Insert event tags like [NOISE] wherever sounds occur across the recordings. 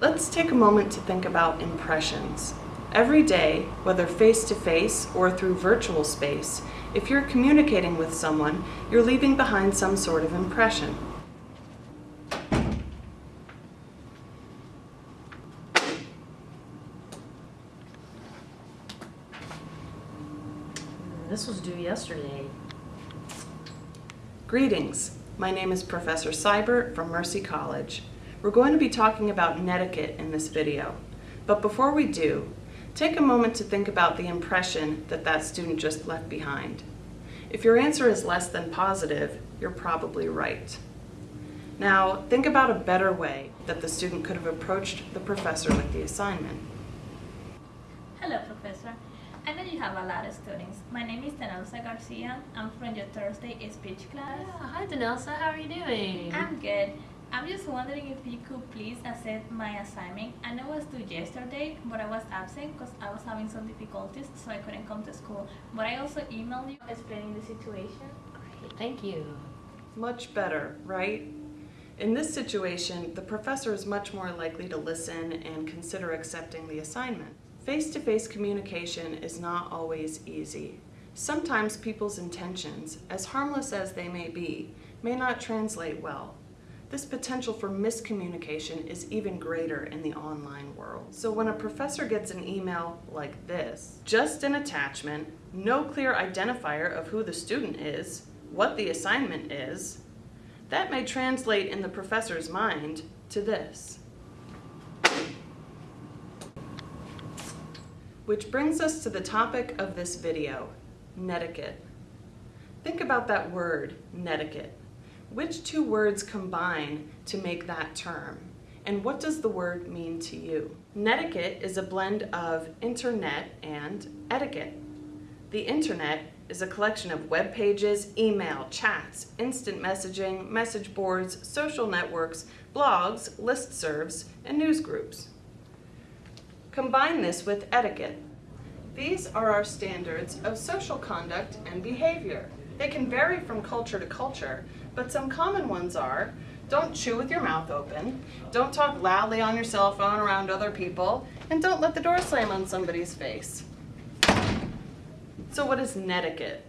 Let's take a moment to think about impressions. Every day, whether face-to-face -face or through virtual space, if you're communicating with someone, you're leaving behind some sort of impression. This was due yesterday. Greetings. My name is Professor Seibert from Mercy College. We're going to be talking about netiquette in this video. But before we do, take a moment to think about the impression that that student just left behind. If your answer is less than positive, you're probably right. Now, think about a better way that the student could have approached the professor with the assignment. Hello, Professor. I know you have a lot of students. My name is Danelsa Garcia. I'm from your Thursday speech class. Yeah, hi, Danelsa. How are you doing? I'm good. I'm just wondering if you could please accept my assignment. I know it was due yesterday, but I was absent because I was having some difficulties, so I couldn't come to school. But I also emailed you explaining the situation. Great, thank you. Much better, right? In this situation, the professor is much more likely to listen and consider accepting the assignment. Face-to-face -face communication is not always easy. Sometimes people's intentions, as harmless as they may be, may not translate well. This potential for miscommunication is even greater in the online world. So when a professor gets an email like this, just an attachment, no clear identifier of who the student is, what the assignment is, that may translate in the professor's mind to this. Which brings us to the topic of this video, netiquette. Think about that word, netiquette. Which two words combine to make that term? And what does the word mean to you? Netiquette is a blend of internet and etiquette. The internet is a collection of web pages, email, chats, instant messaging, message boards, social networks, blogs, listservs, and news groups. Combine this with etiquette. These are our standards of social conduct and behavior. They can vary from culture to culture, but some common ones are, don't chew with your mouth open, don't talk loudly on your cell phone around other people, and don't let the door slam on somebody's face. So what is netiquette?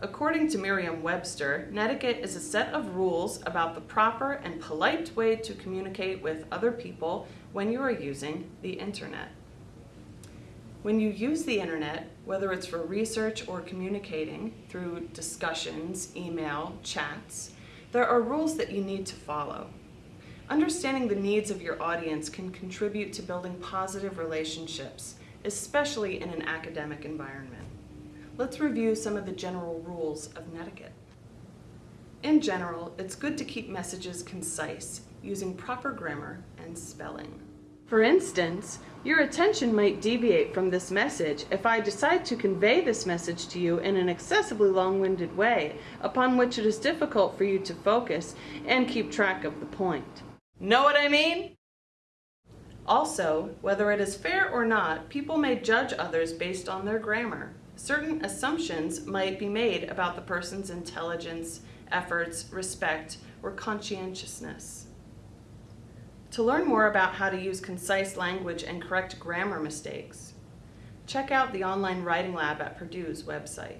According to Merriam-Webster, netiquette is a set of rules about the proper and polite way to communicate with other people when you are using the internet. When you use the internet, whether it's for research or communicating through discussions, email, chats, there are rules that you need to follow. Understanding the needs of your audience can contribute to building positive relationships, especially in an academic environment. Let's review some of the general rules of netiquette. In general, it's good to keep messages concise, using proper grammar and spelling. For instance, your attention might deviate from this message if I decide to convey this message to you in an excessively long-winded way, upon which it is difficult for you to focus and keep track of the point. Know what I mean? Also, whether it is fair or not, people may judge others based on their grammar. Certain assumptions might be made about the person's intelligence, efforts, respect, or conscientiousness. To learn more about how to use concise language and correct grammar mistakes, check out the online writing lab at Purdue's website.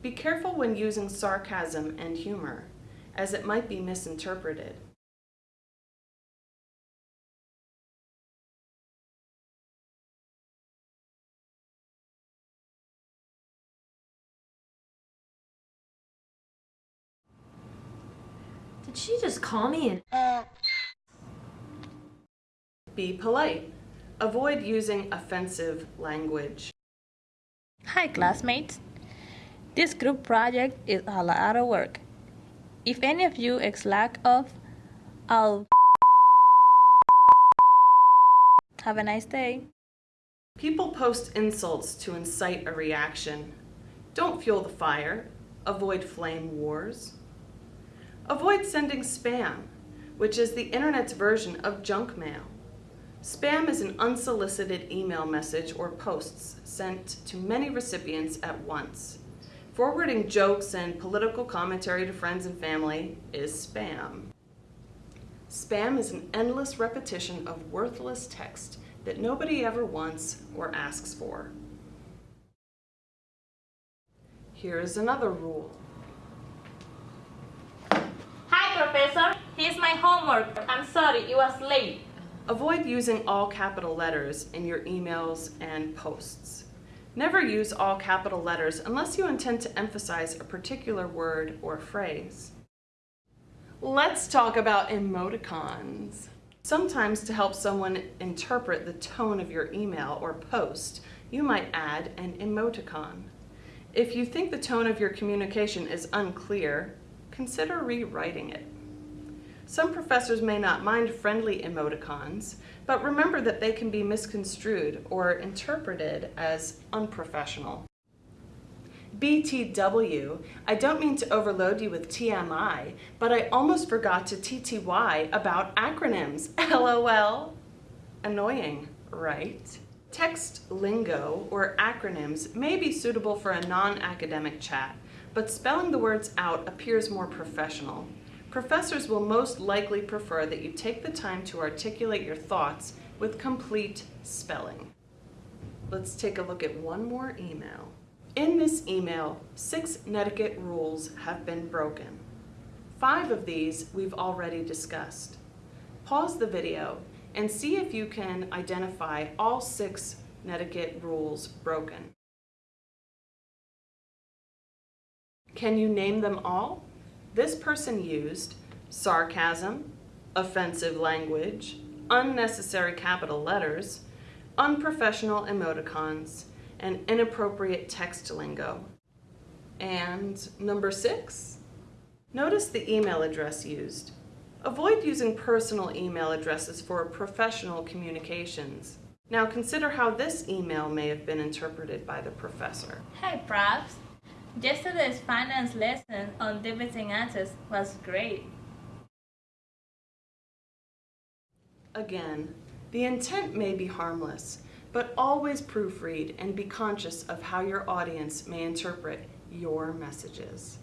Be careful when using sarcasm and humor, as it might be misinterpreted. Did she just call me an uh. Be polite. Avoid using offensive language. Hi classmates. This group project is a lot of work. If any of you is lack of, I'll have a nice day. People post insults to incite a reaction. Don't fuel the fire. Avoid flame wars. Avoid sending spam, which is the internet's version of junk mail. Spam is an unsolicited email message or posts sent to many recipients at once. Forwarding jokes and political commentary to friends and family is spam. Spam is an endless repetition of worthless text that nobody ever wants or asks for. Here is another rule. Hi, Professor. Here's my homework. I'm sorry, it was late. Avoid using all capital letters in your emails and posts. Never use all capital letters unless you intend to emphasize a particular word or phrase. Let's talk about emoticons. Sometimes to help someone interpret the tone of your email or post, you might add an emoticon. If you think the tone of your communication is unclear, consider rewriting it. Some professors may not mind friendly emoticons, but remember that they can be misconstrued or interpreted as unprofessional. BTW, I don't mean to overload you with TMI, but I almost forgot to TTY about acronyms. [LAUGHS] LOL. Annoying, right? Text lingo or acronyms may be suitable for a non-academic chat, but spelling the words out appears more professional. Professors will most likely prefer that you take the time to articulate your thoughts with complete spelling. Let's take a look at one more email. In this email, six netiquette rules have been broken. Five of these we've already discussed. Pause the video and see if you can identify all six netiquette rules broken. Can you name them all? This person used sarcasm, offensive language, unnecessary capital letters, unprofessional emoticons, and inappropriate text lingo. And number six, notice the email address used. Avoid using personal email addresses for professional communications. Now consider how this email may have been interpreted by the professor. Hi, profs. Yesterday's finance lesson on debiting assets was great. Again, the intent may be harmless, but always proofread and be conscious of how your audience may interpret your messages.